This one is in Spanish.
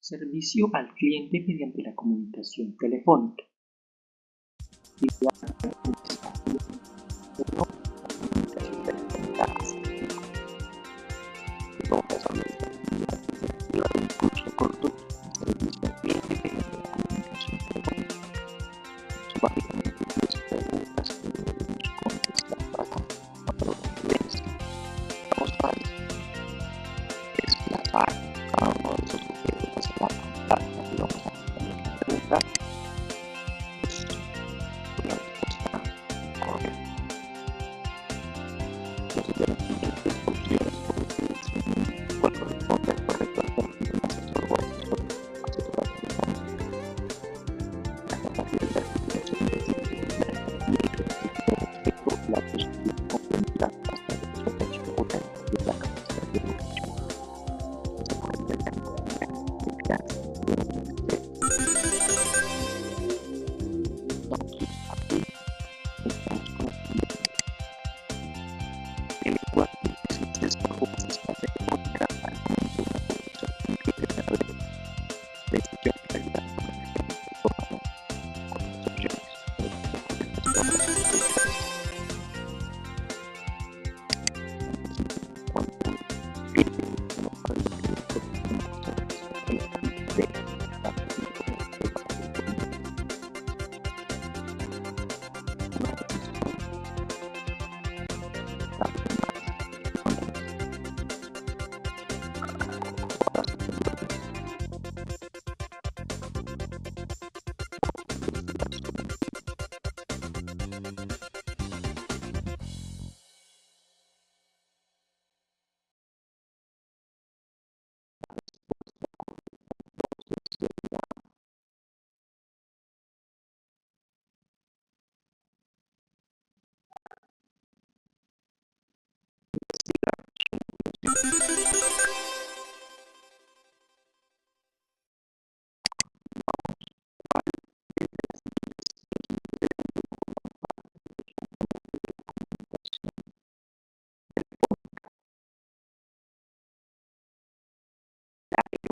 Servicio al cliente mediante la comunicación telefónica. happy